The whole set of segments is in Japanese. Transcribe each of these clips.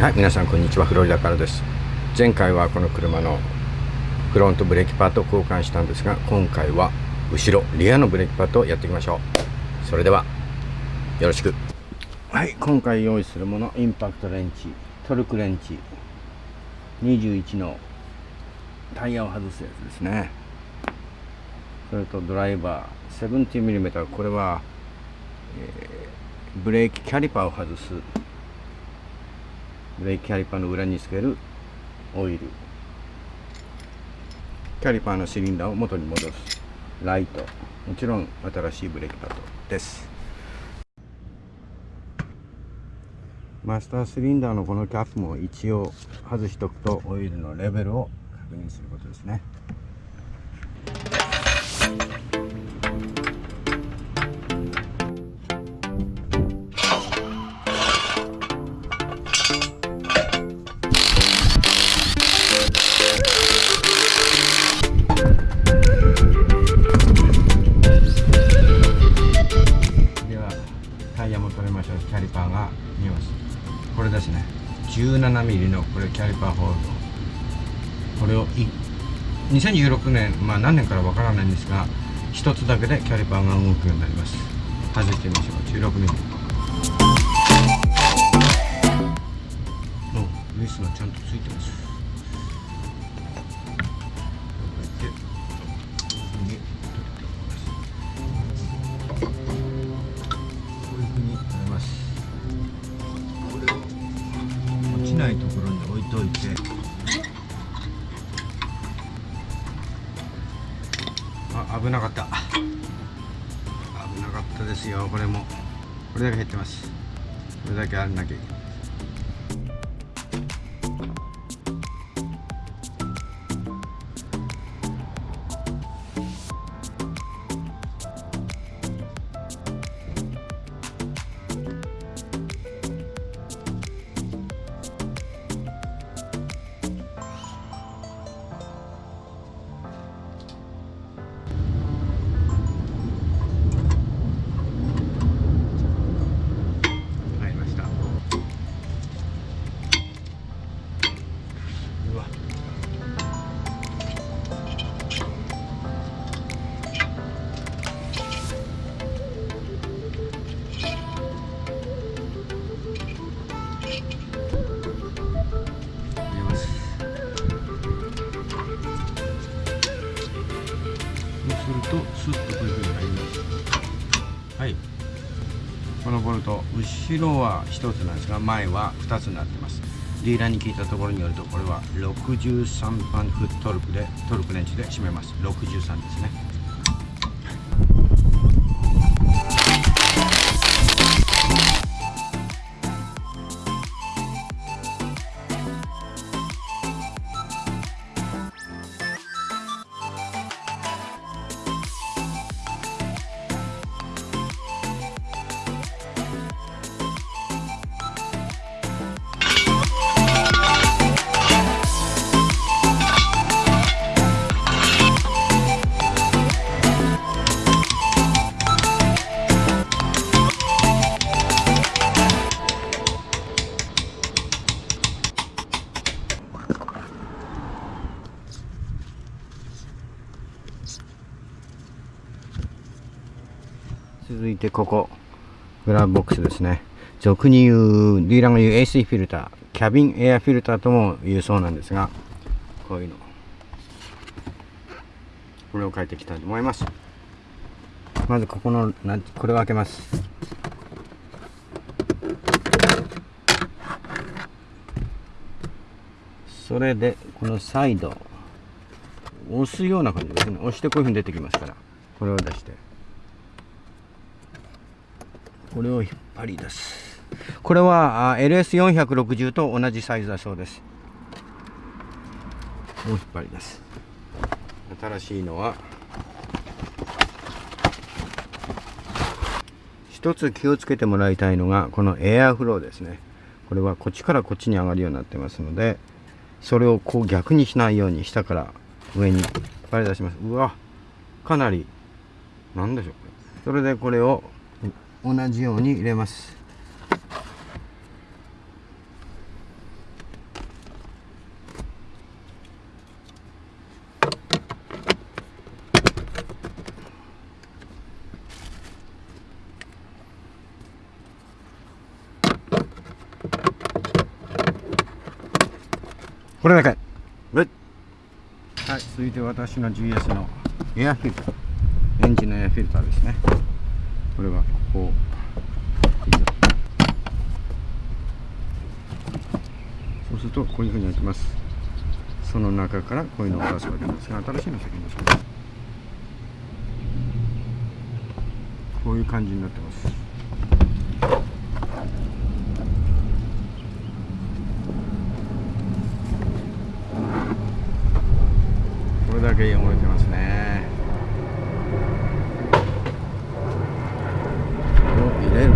はい皆さんこんにちはフロリダからです。前回はこの車のフロントブレーキパッドを交換したんですが今回は後ろリアのブレーキパッドをやっていきましょう。それではよろしく。はい今回用意するものインパクトレンチトルクレンチ21のタイヤを外すやつですね。それとドライバー 70mm これは、えー、ブレーキキャリパーを外すブレーキキャリパーの裏につけるオイル。キャリパーのシリンダーを元に戻す。ライト。もちろん新しいブレーキパッドです。マスターシリンダーのこのキャップも一応外しておくとオイルのレベルを確認することですね。17ミリのこれキャリパーホールド。これを2016年まあ何年からわからないんですが一つだけでキャリパーが動くようになります。外してみましょう。16mm おウイスがちゃんとついてます。なかった。危なかったですよこれも。これだけ減ってます。これだけあんなきゃいけ。後ろは1つなんですが前は2つになってます。ディーラーに聞いたところによるとこれは63パンクトルクでトルクレンチで締めます。63ですね。続いてここグラブボックスですね。俗に言うディーラーが言う AC フィルターキャビンエアフィルターとも言うそうなんですがこういうの。これを変えていきたいと思います。まずここのこれを開けます。それでこのサイド押すような感じですね。押してこういうふうに出てきますから。これを出して。これを引っ張り出す。これは LS460 と同じサイズだそうです。もう引っ張り出す。新しいのは一つ気をつけてもらいたいのがこのエアフローですね。これはこっちからこっちに上がるようになってますのでそれをこう逆にしないように下から上に引っ張り出します。うわかなりなんでしょうそれでこれを同じように入れます。これだけ。はい。続いて私の GS のエアフィルター。エンジンのエアフィルターですね。これは。ここそうするとこういうふうに開きます。その中からこういうのを出すわけなんですが新しいの先に出します。こういう感じになってます。これだけ汚れてますねこれを入れる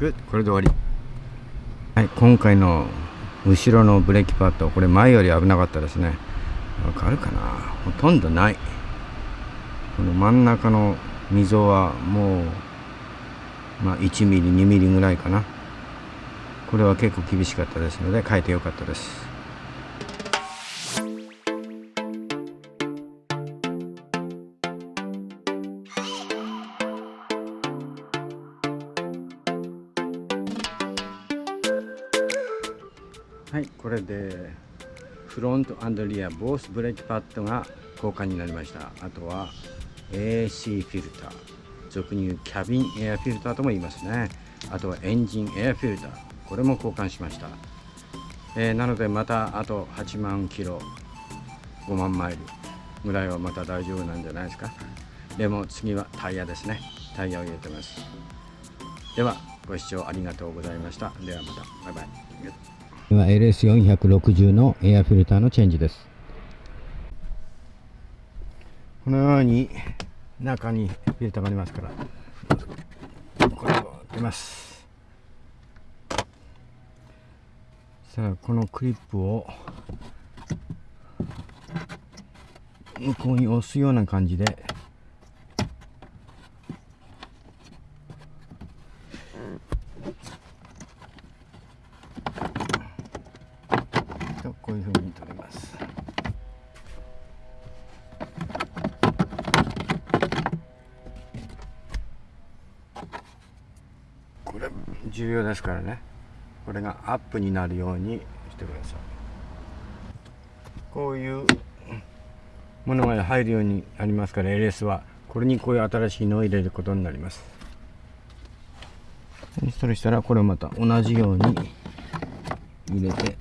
グこれで終わり。はい今回の後ろのブレーキパッドこれ前より危なかったですね。わかるかな？ほとんどない。この真ん中の溝はもうまあ1 m m 2 m m ぐらいかな。これは結構厳しかったですので変えてよかったです。はいこれでフロントアンドリアボースブレーキパッドが交換になりました。あとは AC フィルター俗に言うキャビンエアフィルターとも言いますね。あとはエンジンエアフィルターこれも交換しました、えー、なのでまたあと8万キロ5万マイル。ぐらいはまた大丈夫なんじゃないですか。でも次はタイヤですね。タイヤを入れてます。ではご視聴ありがとうございました。ではまた。バイバイ。今 LS460 のエアフィルターのチェンジです。このように中にフィルターがありますからこれを出ます。さあこのクリップを向こうに押すような感じで重要ですからねこれがアップになるようにしてくださいこういうものが入るようになりますから LS はこれにこういう新しいのを入れることになりますそれしたらこれをまた同じように入れて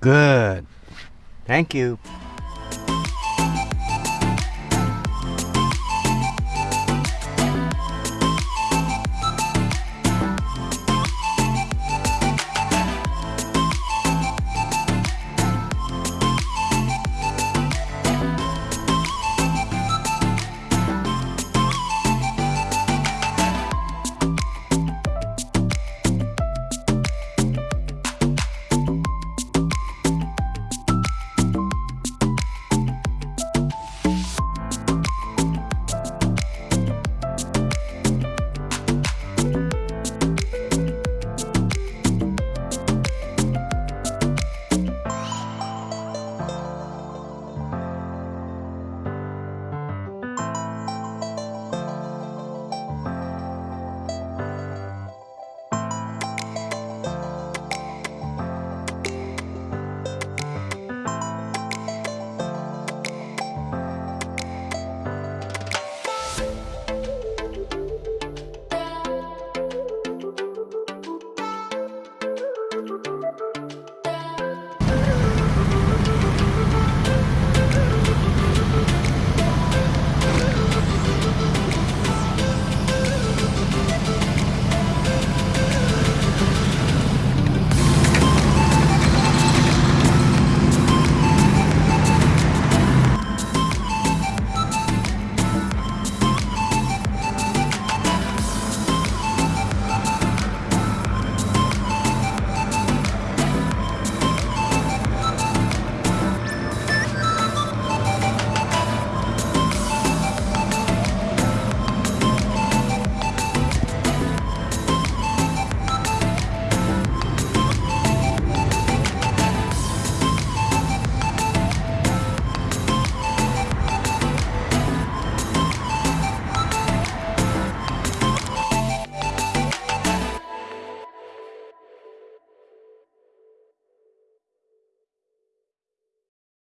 Good. Thank you.